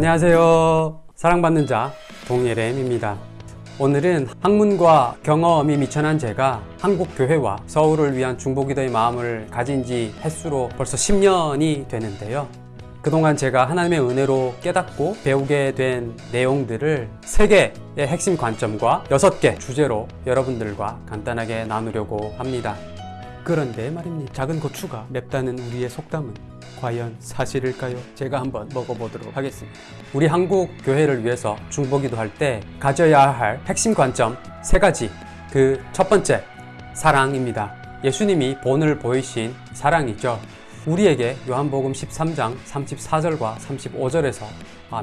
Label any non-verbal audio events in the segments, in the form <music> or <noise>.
안녕하세요. 사랑받는 자 동예렘입니다. 오늘은 학문과 경험이 미천한 제가 한국 교회와 서울을 위한 중보기도의 마음을 가진 지 횟수로 벌써 10년이 되는데요. 그동안 제가 하나님의 은혜로 깨닫고 배우게 된 내용들을 세개의 핵심 관점과 여섯 개 주제로 여러분들과 간단하게 나누려고 합니다. 그런데 말입니다. 작은 고추가 맵다는 우리의 속담은 과연 사실일까요? 제가 한번 먹어보도록 하겠습니다. 우리 한국 교회를 위해서 중보기도 할 때 가져야 할 핵심 관점 세 가지. 그 첫 번째, 사랑입니다. 예수님이 본을 보이신 사랑이죠. 우리에게 요한복음 13장 34절과 35절에서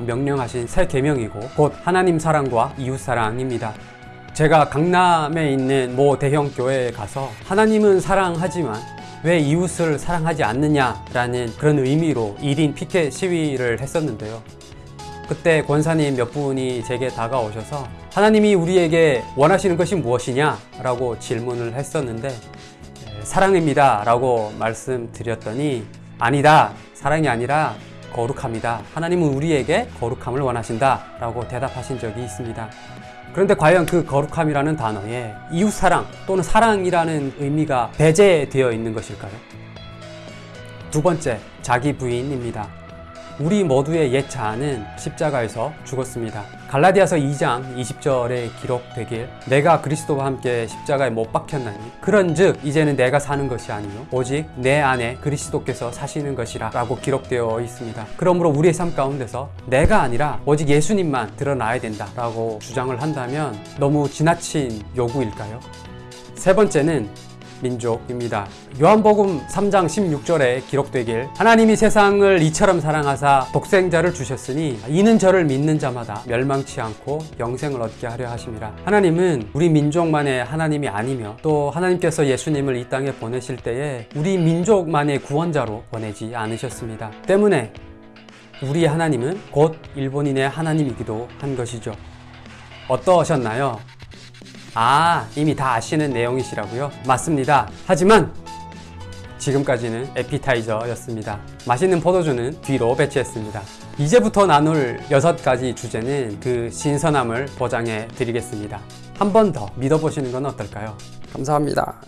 명령하신 새 계명이고 곧 하나님 사랑과 이웃 사랑입니다. 제가 강남에 있는 모 대형 교회에 가서 하나님은 사랑하지만 왜 이웃을 사랑하지 않느냐라는 그런 의미로 1인 피켓 시위를 했었는데요. 그때 권사님 몇 분이 제게 다가오셔서 하나님이 우리에게 원하시는 것이 무엇이냐? 라고 질문을 했었는데 사랑입니다. 라고 말씀드렸더니 아니다. 사랑이 아니라 거룩합니다. 하나님은 우리에게 거룩함을 원하신다. 라고 대답하신 적이 있습니다. 그런데 과연 그 거룩함이라는 단어에 이웃 사랑 또는 사랑이라는 의미가 배제되어 있는 것일까요? 두 번째, 자기 부인입니다. 우리 모두의 옛 자아는 십자가에서 죽었습니다. 갈라디아서 2장 20절에 기록되길 내가 그리스도와 함께 십자가에 못 박혔나니 그런즉 이제는 내가 사는 것이 아니요 오직 내 안에 그리스도께서 사시는 것이라 라고 기록되어 있습니다. 그러므로 우리의 삶 가운데서 내가 아니라 오직 예수님만 드러나야 된다 라고 주장을 한다면 너무 지나친 요구일까요? 세 번째는 민족입니다. 요한복음 3장 16절에 기록되길 하나님이 세상을 이처럼 사랑하사 독생자를 주셨으니 이는 저를 믿는 자마다 멸망치 않고 영생을 얻게 하려 하심이라. 하나님은 우리 민족만의 하나님이 아니며 또 하나님께서 예수님을 이 땅에 보내실 때에 우리 민족만의 구원자로 보내지 않으셨습니다. 때문에 우리 하나님은 곧 일본인의 하나님이기도 한 것이죠. 어떠셨나요? 아, 이미 다 아시는 내용이시라고요? 맞습니다. 하지만 지금까지는 에피타이저였습니다. 맛있는 포도주는 뒤로 배치했습니다. 이제부터 나눌 여섯 가지 주제는 그 신선함을 보장해 드리겠습니다. 한 번 더 믿어보시는 건 어떨까요? 감사합니다.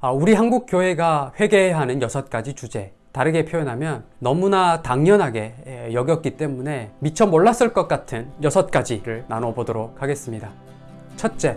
아, 우리 한국 교회가 회개해야 하는 여섯 가지 주제. 다르게 표현하면 너무나 당연하게 여겼기 때문에 미처 몰랐을 것 같은 여섯 가지를 나눠보도록 하겠습니다. 첫째,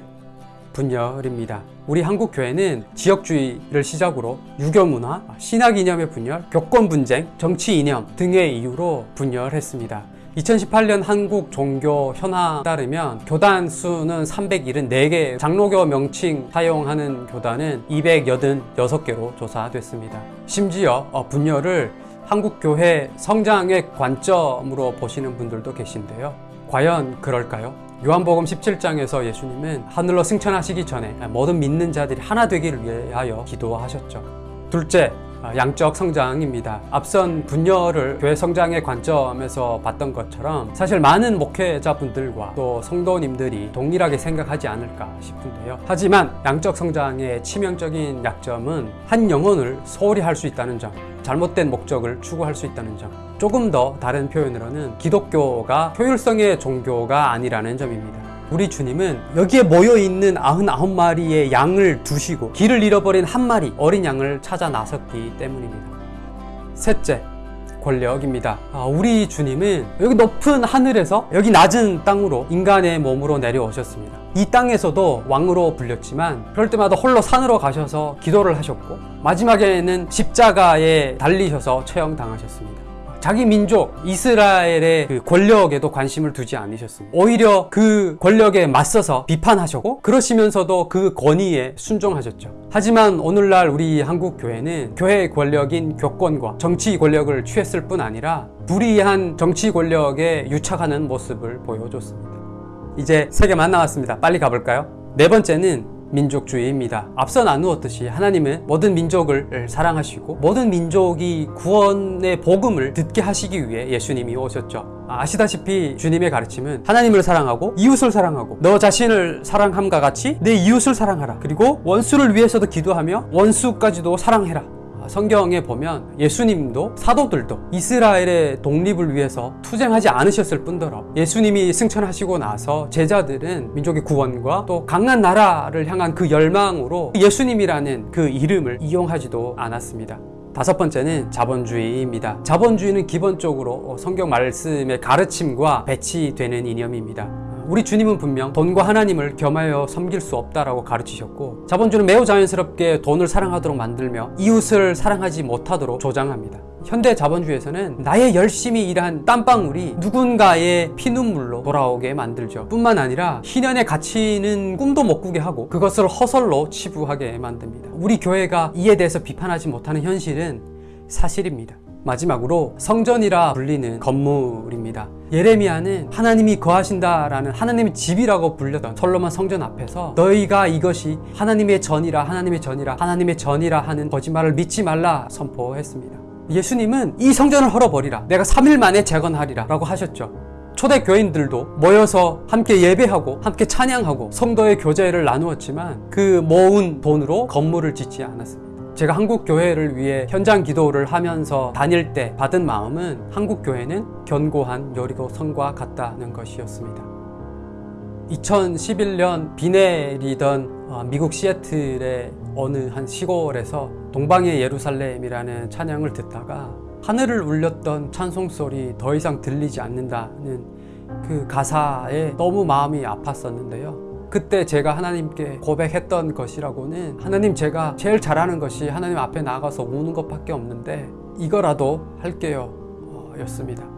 분열입니다. 우리 한국 교회는 지역주의를 시작으로 유교 문화, 신학 이념의 분열, 교권 분쟁, 정치 이념 등의 이유로 분열했습니다. 2018년 한국 종교 현황 따르면 교단 수는 374개, 장로교 명칭 사용하는 교단은 286개로 조사됐습니다. 심지어 분열을 한국 교회 성장의 관점으로 보시는 분들도 계신데요. 과연 그럴까요? 요한복음 17장에서 예수님은 하늘로 승천하시기 전에 모든 믿는 자들이 하나 되기를 위하여 기도하셨죠. 둘째, 양적 성장입니다. 앞선 분열을 교회 성장의 관점에서 봤던 것처럼 사실 많은 목회자분들과 또 성도님들이 동일하게 생각하지 않을까 싶은데요. 하지만 양적 성장의 치명적인 약점은 한 영혼을 소홀히 할 수 있다는 점, 잘못된 목적을 추구할 수 있다는 점, 조금 더 다른 표현으로는 기독교가 효율성의 종교가 아니라는 점입니다. 우리 주님은 여기에 모여 있는 99마리의 양을 두시고 길을 잃어버린 한 마리 어린 양을 찾아 나섰기 때문입니다. 셋째, 권력입니다. 아, 우리 주님은 여기 높은 하늘에서 여기 낮은 땅으로 인간의 몸으로 내려오셨습니다. 이 땅에서도 왕으로 불렸지만 그럴 때마다 홀로 산으로 가셔서 기도를 하셨고 마지막에는 십자가에 달리셔서 처형당하셨습니다. 자기 민족 이스라엘의 그 권력에도 관심을 두지 않으셨습니다. 오히려 그 권력에 맞서서 비판하셨고 그러시면서도 그 권위에 순종하셨죠. 하지만 오늘날 우리 한국 교회는 교회 권력인 교권과 정치 권력을 취했을 뿐 아니라 불의한 정치 권력에 유착하는 모습을 보여줬습니다. 이제 세 개만 나왔습니다. 빨리 가볼까요? 네 번째는 민족주의입니다. 앞서 나누었듯이 하나님은 모든 민족을 사랑하시고 모든 민족이 구원의 복음을 듣게 하시기 위해 예수님이 오셨죠. 아시다시피 주님의 가르침은 하나님을 사랑하고 이웃을 사랑하고 너 자신을 사랑함과 같이 내 이웃을 사랑하라. 그리고 원수를 위해서도 기도하며 원수까지도 사랑해라. 성경에 보면 예수님도 사도들도 이스라엘의 독립을 위해서 투쟁하지 않으셨을 뿐더러 예수님이 승천하시고 나서 제자들은 민족의 구원과 또 강한 나라를 향한 그 열망으로 예수님이라는 그 이름을 이용하지도 않았습니다. 다섯 번째는 자본주의입니다. 자본주의는 기본적으로 성경 말씀의 가르침과 배치되는 이념입니다. 우리 주님은 분명 돈과 하나님을 겸하여 섬길 수 없다라고 가르치셨고 자본주의는 매우 자연스럽게 돈을 사랑하도록 만들며 이웃을 사랑하지 못하도록 조장합니다. 현대 자본주의에서는 나의 열심히 일한 땀방울이 누군가의 피눈물로 돌아오게 만들죠. 뿐만 아니라 희년의 가치는 꿈도 못 꾸게 하고 그것을 허설로 치부하게 만듭니다. 우리 교회가 이에 대해서 비판하지 못하는 현실은 사실입니다. 마지막으로 성전이라 불리는 건물입니다. 예레미야는 하나님이 거하신다라는 하나님의 집이라고 불렸던 솔로몬 성전 앞에서 너희가 이것이 하나님의 전이라 하나님의 전이라 하나님의 전이라 하는 거짓말을 믿지 말라 선포했습니다. 예수님은 이 성전을 헐어버리라 내가 3일 만에 재건하리라 라고 하셨죠. 초대 교인들도 모여서 함께 예배하고 함께 찬양하고 성도의 교제를 나누었지만 그 모은 돈으로 건물을 짓지 않았습니다. 제가 한국 교회를 위해 현장 기도를 하면서 다닐 때 받은 마음은 한국 교회는 견고한 여리고 성과 같다는 것이었습니다. 2011년 비 내리던 어, 미국 시애틀의 어느 한 시골에서 동방의 예루살렘이라는 찬양을 듣다가 하늘을 울렸던 찬송 소리 더 이상 들리지 않는다는 그 가사에 너무 마음이 아팠었는데요. 그때 제가 하나님께 고백했던 것이라고는 하나님 제가 제일 잘하는 것이 하나님 앞에 나가서 우는 것밖에 없는데 이거라도 할게요 어, 였습니다.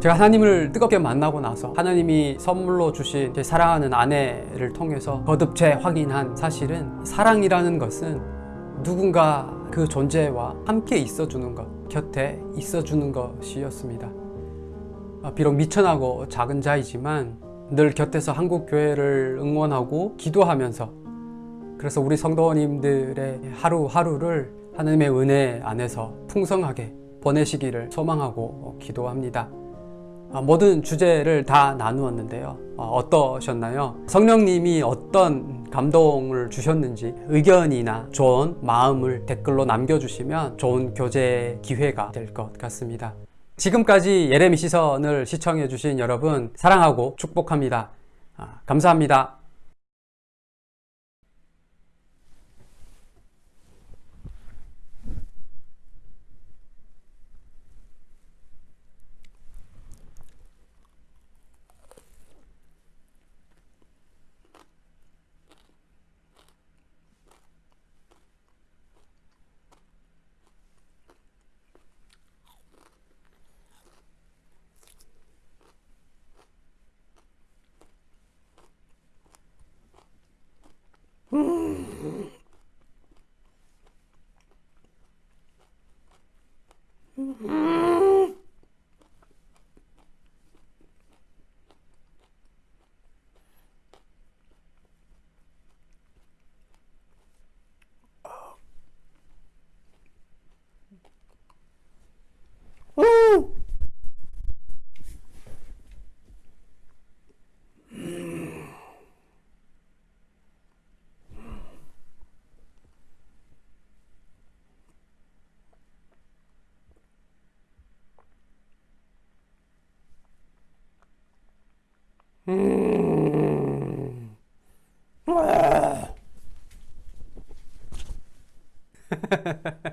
제가 하나님을 뜨겁게 만나고 나서 하나님이 선물로 주신 제 사랑하는 아내를 통해서 거듭 재확인한 사실은 사랑이라는 것은 누군가 그 존재와 함께 있어주는 것, 곁에 있어주는 것이었습니다. 아, 비록 미천하고 작은 자이지만 늘 곁에서 한국 교회를 응원하고 기도하면서 그래서 우리 성도님들의 하루하루를 하나님의 은혜 안에서 풍성하게 보내시기를 소망하고 기도합니다. 아, 모든 주제를 다 나누었는데요. 어, 어떠셨나요? 성령님이 어떤 감동을 주셨는지 의견이나 좋은 마음을 댓글로 남겨주시면 좋은 교제 기회가 될 것 같습니다. 지금까지 예레미 시선을 시청해 주신 여러분 사랑하고 축복합니다. 아, 감사합니다. Mm. 음... <laughs>